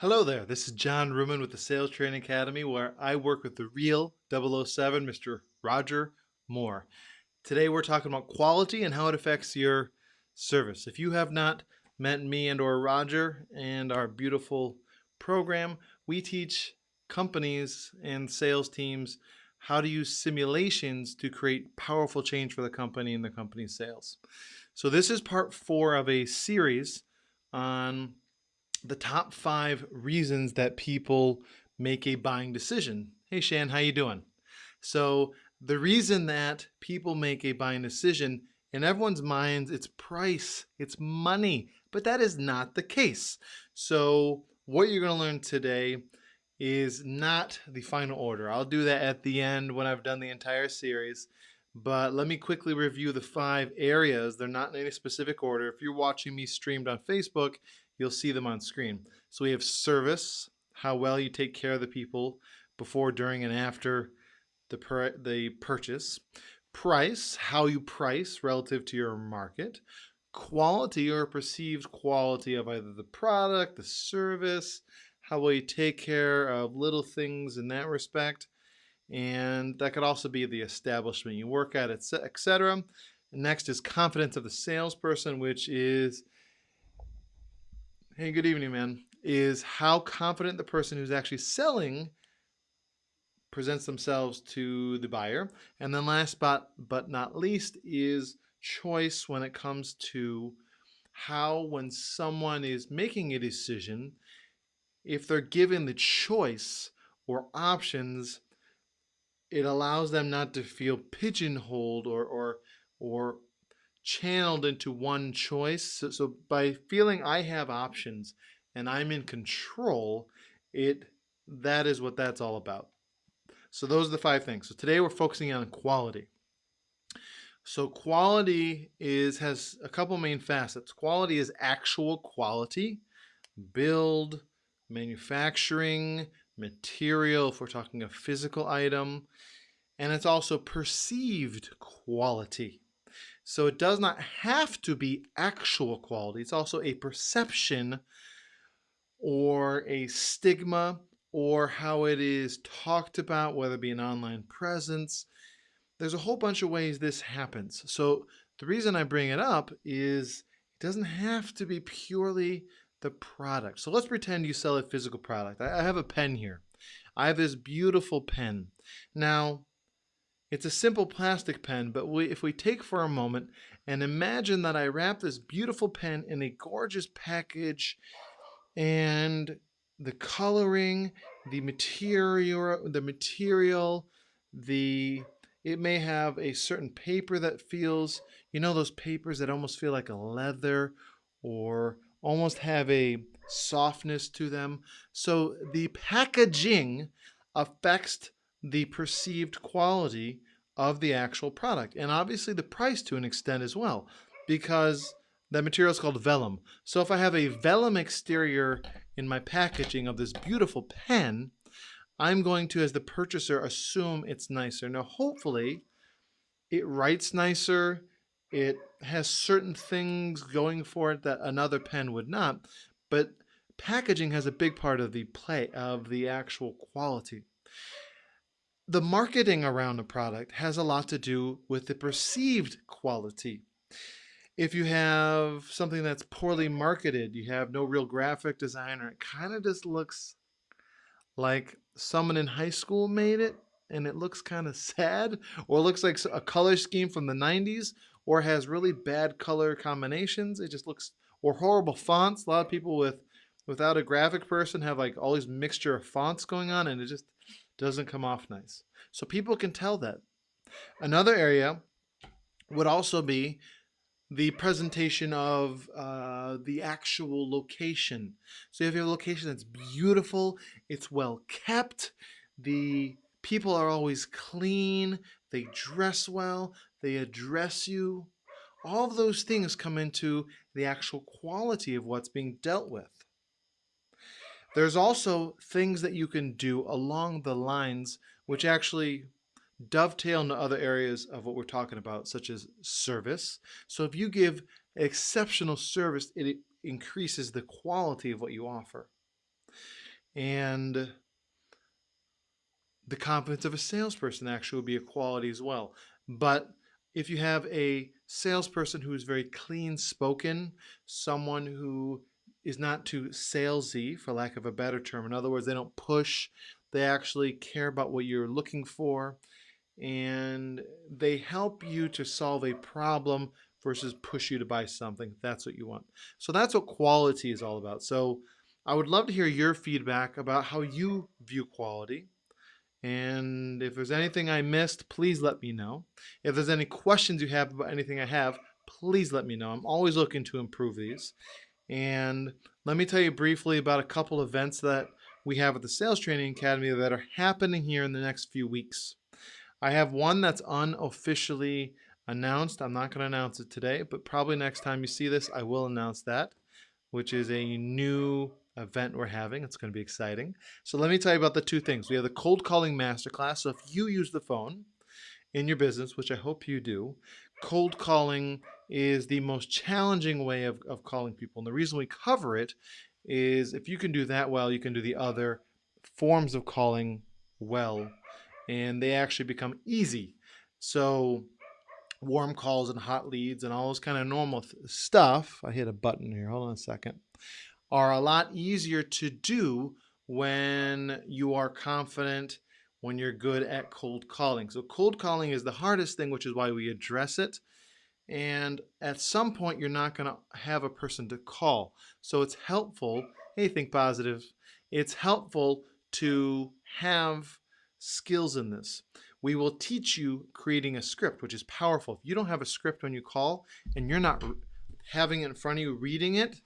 Hello there, this is John Ruman with the Sales Training Academy where I work with the real 007, Mr. Roger Moore. Today we're talking about quality and how it affects your service. If you have not met me and or Roger and our beautiful program, we teach companies and sales teams how to use simulations to create powerful change for the company and the company's sales. So this is part four of a series on the top five reasons that people make a buying decision. Hey Shan, how you doing? So the reason that people make a buying decision in everyone's minds, it's price, it's money, but that is not the case. So what you're going to learn today is not the final order. I'll do that at the end when I've done the entire series. But let me quickly review the five areas. They're not in any specific order. If you're watching me streamed on Facebook, you'll see them on screen. So we have service, how well you take care of the people before, during, and after the, per the purchase. Price, how you price relative to your market. Quality or perceived quality of either the product, the service, how well you take care of little things in that respect and that could also be the establishment you work at, etc. Next is confidence of the salesperson, which is, hey, good evening, man, is how confident the person who's actually selling presents themselves to the buyer. And then last but, but not least is choice when it comes to how when someone is making a decision, if they're given the choice or options, it allows them not to feel pigeonholed or or or channeled into one choice. So, so by feeling I have options and I'm in control, it that is what that's all about. So those are the five things. So today we're focusing on quality. So quality is has a couple main facets. Quality is actual quality, build, manufacturing, material, if we're talking a physical item, and it's also perceived quality. So it does not have to be actual quality. It's also a perception or a stigma or how it is talked about, whether it be an online presence. There's a whole bunch of ways this happens. So the reason I bring it up is it doesn't have to be purely the product. So let's pretend you sell a physical product. I have a pen here. I have this beautiful pen. Now, it's a simple plastic pen, but we, if we take for a moment and imagine that I wrap this beautiful pen in a gorgeous package and the coloring, the material, the material, the it may have a certain paper that feels, you know those papers that almost feel like a leather or almost have a softness to them. So the packaging affects the perceived quality of the actual product and obviously the price to an extent as well because that material is called vellum. So if I have a vellum exterior in my packaging of this beautiful pen, I'm going to, as the purchaser, assume it's nicer. Now, hopefully, it writes nicer, it has certain things going for it that another pen would not, but packaging has a big part of the play of the actual quality. The marketing around a product has a lot to do with the perceived quality. If you have something that's poorly marketed, you have no real graphic designer, it kind of just looks like someone in high school made it and it looks kind of sad or looks like a color scheme from the 90s or has really bad color combinations. It just looks, or horrible fonts. A lot of people with without a graphic person have like all these mixture of fonts going on and it just doesn't come off nice. So people can tell that. Another area would also be the presentation of uh, the actual location. So if you have a location that's beautiful, it's well kept, the people are always clean, they dress well, they address you. All of those things come into the actual quality of what's being dealt with. There's also things that you can do along the lines which actually dovetail into other areas of what we're talking about, such as service. So if you give exceptional service, it increases the quality of what you offer. And the confidence of a salesperson actually will be a quality as well. But if you have a salesperson who is very clean spoken, someone who is not too salesy, for lack of a better term. In other words, they don't push, they actually care about what you're looking for, and they help you to solve a problem versus push you to buy something. That's what you want. So that's what quality is all about. So I would love to hear your feedback about how you view quality. And if there's anything I missed, please let me know. If there's any questions you have about anything I have, please let me know. I'm always looking to improve these. And let me tell you briefly about a couple events that we have at the Sales Training Academy that are happening here in the next few weeks. I have one that's unofficially announced. I'm not going to announce it today, but probably next time you see this, I will announce that, which is a new event we're having. It's going to be exciting. So let me tell you about the two things. We have the cold calling masterclass. So if you use the phone in your business, which I hope you do, cold calling is the most challenging way of, of calling people. And the reason we cover it is if you can do that well, you can do the other forms of calling well, and they actually become easy. So warm calls and hot leads and all those kind of normal stuff, I hit a button here, hold on a second, are a lot easier to do when you are confident, when you're good at cold calling. So cold calling is the hardest thing, which is why we address it. And at some point, you're not going to have a person to call. So it's helpful, hey, think positive. It's helpful to have skills in this. We will teach you creating a script, which is powerful. If you don't have a script when you call and you're not having it in front of you reading it,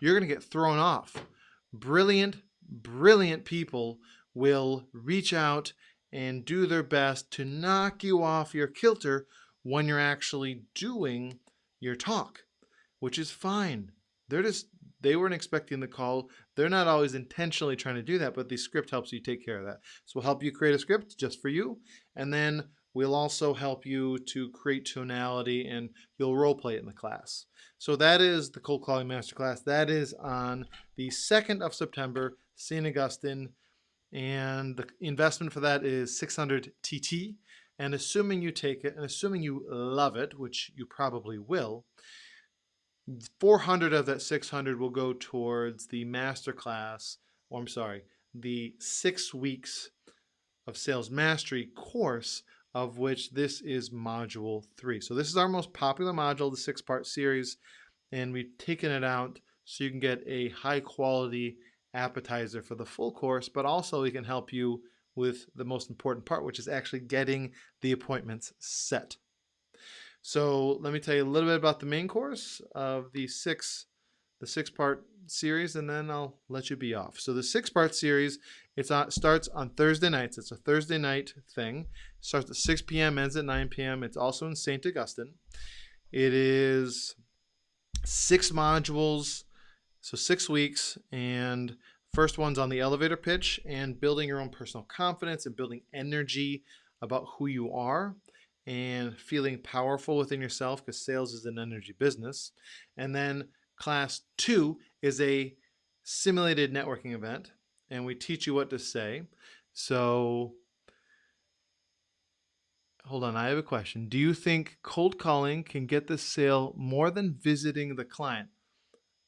you're going to get thrown off. Brilliant, brilliant people will reach out and do their best to knock you off your kilter when you're actually doing your talk, which is fine. They're just, they weren't expecting the call. They're not always intentionally trying to do that, but the script helps you take care of that. So we'll help you create a script just for you. And then we'll also help you to create tonality and you'll role play it in the class. So that is the cold calling masterclass. That is on the 2nd of September, St. Augustine. And the investment for that is 600 TT. And assuming you take it and assuming you love it, which you probably will, 400 of that 600 will go towards the master class, or I'm sorry, the six weeks of sales mastery course of which this is module three. So this is our most popular module, the six part series, and we've taken it out so you can get a high quality appetizer for the full course, but also we can help you with the most important part, which is actually getting the appointments set. So let me tell you a little bit about the main course of the six, the six part series, and then I'll let you be off. So the six part series, it starts on Thursday nights. It's a Thursday night thing. Starts at 6 p.m., ends at 9 p.m. It's also in St. Augustine. It is six modules, so six weeks, and First one's on the elevator pitch and building your own personal confidence and building energy about who you are and feeling powerful within yourself because sales is an energy business. And then class two is a simulated networking event and we teach you what to say. So hold on, I have a question. Do you think cold calling can get the sale more than visiting the client?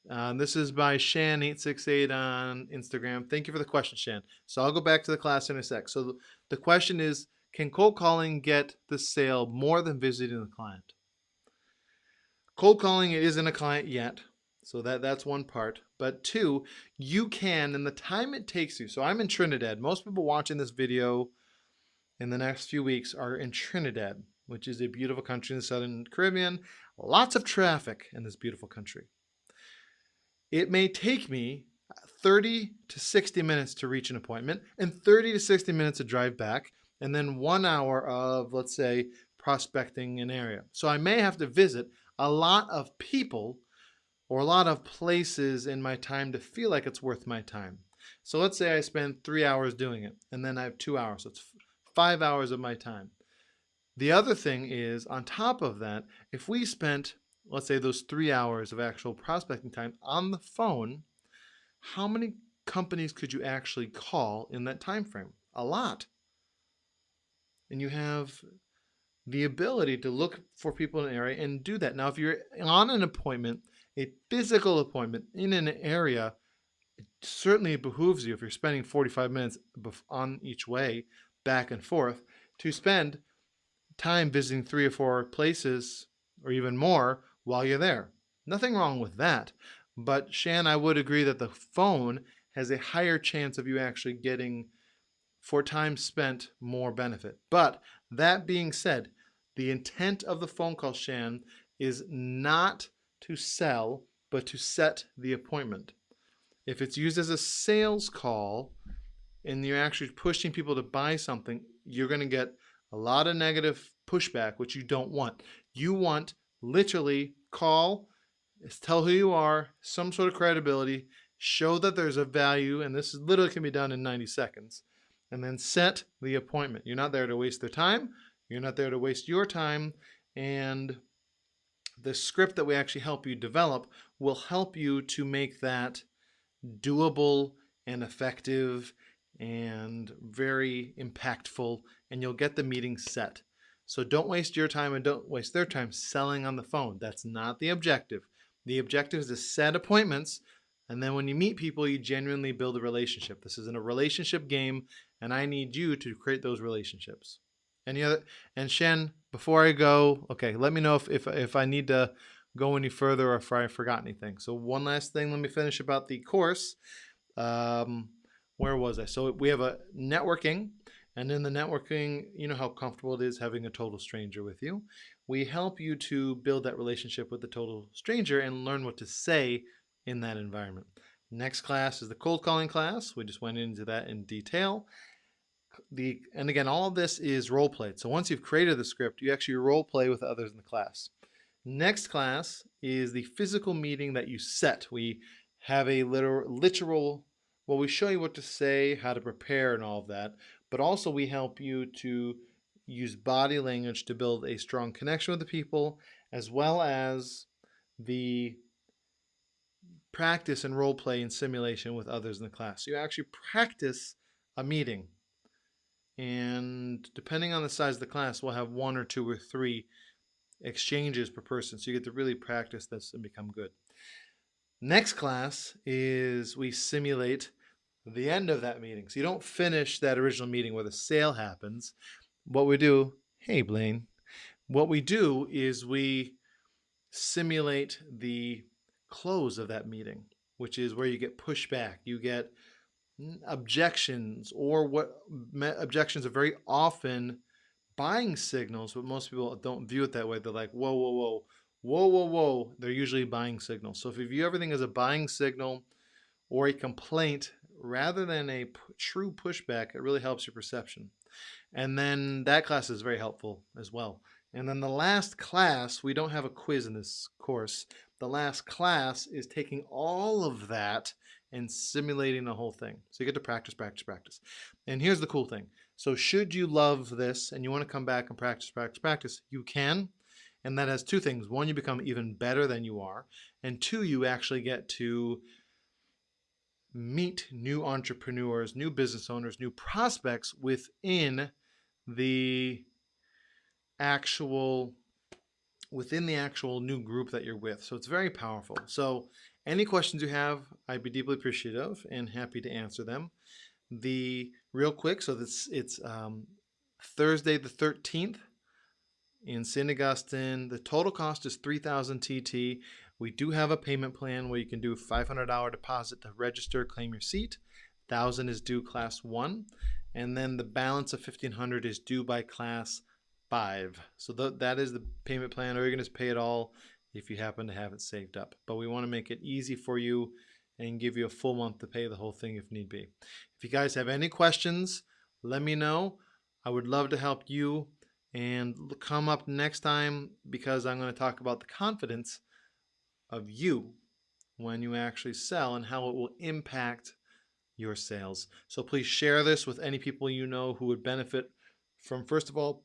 Uh, this is by Shan868 on Instagram. Thank you for the question, Shan. So I'll go back to the class in a sec. So the question is, can cold calling get the sale more than visiting the client? Cold calling isn't a client yet. So that, that's one part. But two, you can, in the time it takes you. So I'm in Trinidad. Most people watching this video in the next few weeks are in Trinidad, which is a beautiful country in the Southern Caribbean. Lots of traffic in this beautiful country. It may take me 30 to 60 minutes to reach an appointment and 30 to 60 minutes to drive back and then one hour of, let's say, prospecting an area. So I may have to visit a lot of people or a lot of places in my time to feel like it's worth my time. So let's say I spend three hours doing it and then I have two hours. So it's five hours of my time. The other thing is on top of that, if we spent let's say those three hours of actual prospecting time on the phone, how many companies could you actually call in that time frame? A lot. And you have the ability to look for people in an area and do that. Now, if you're on an appointment, a physical appointment in an area, it certainly behooves you if you're spending 45 minutes on each way back and forth to spend time visiting three or four places or even more while you're there. Nothing wrong with that. But Shan, I would agree that the phone has a higher chance of you actually getting for time spent more benefit. But that being said, the intent of the phone call, Shan, is not to sell, but to set the appointment. If it's used as a sales call and you're actually pushing people to buy something, you're going to get a lot of negative pushback, which you don't want. You want literally call, tell who you are, some sort of credibility, show that there's a value, and this literally can be done in 90 seconds, and then set the appointment. You're not there to waste their time. You're not there to waste your time. And the script that we actually help you develop will help you to make that doable and effective and very impactful, and you'll get the meeting set. So don't waste your time and don't waste their time selling on the phone. That's not the objective. The objective is to set appointments, and then when you meet people, you genuinely build a relationship. This isn't a relationship game, and I need you to create those relationships. Any other? And Shen, before I go, okay, let me know if, if, if I need to go any further or if I forgot anything. So one last thing, let me finish about the course. Um, where was I? So we have a networking, and in the networking, you know how comfortable it is having a total stranger with you. We help you to build that relationship with the total stranger and learn what to say in that environment. Next class is the cold calling class. We just went into that in detail the and again all of this is role played so once you've created the script you actually role play with others in the class. Next class is the physical meeting that you set. We have a literal literal well we show you what to say how to prepare and all of that but also we help you to use body language to build a strong connection with the people as well as the practice and role play and simulation with others in the class. So you actually practice a meeting and depending on the size of the class, we'll have one or two or three exchanges per person. So you get to really practice this and become good. Next class is we simulate the end of that meeting. So you don't finish that original meeting where the sale happens. What we do, hey Blaine, what we do is we simulate the close of that meeting, which is where you get pushback. You get objections or what objections are very often buying signals, but most people don't view it that way. They're like, whoa, whoa, whoa, whoa, whoa, whoa. They're usually buying signals. So if you view everything as a buying signal or a complaint rather than a true pushback, it really helps your perception. And then that class is very helpful as well. And then the last class, we don't have a quiz in this course. The last class is taking all of that and simulating the whole thing. So you get to practice, practice, practice. And here's the cool thing. So should you love this and you want to come back and practice, practice, practice, you can. And that has two things. One, you become even better than you are. And two, you actually get to meet new entrepreneurs, new business owners, new prospects within the actual within the actual new group that you're with. So it's very powerful. So any questions you have, I'd be deeply appreciative and happy to answer them. The real quick, so this it's um, Thursday the 13th in St. Augustine. The total cost is 3,000 TT. We do have a payment plan where you can do $500 deposit to register, claim your seat. 1,000 is due class one, and then the balance of 1,500 is due by class five. So th that is the payment plan, or you're going to pay it all if you happen to have it saved up. But we want to make it easy for you and give you a full month to pay the whole thing if need be. If you guys have any questions, let me know. I would love to help you and come up next time because I'm going to talk about the confidence of you when you actually sell and how it will impact your sales. So please share this with any people you know who would benefit from, first of all,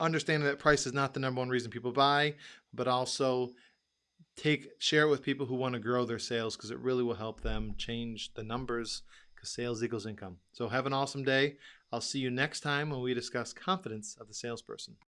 understanding that price is not the number one reason people buy, but also take share it with people who want to grow their sales because it really will help them change the numbers because sales equals income. So have an awesome day. I'll see you next time when we discuss confidence of the salesperson.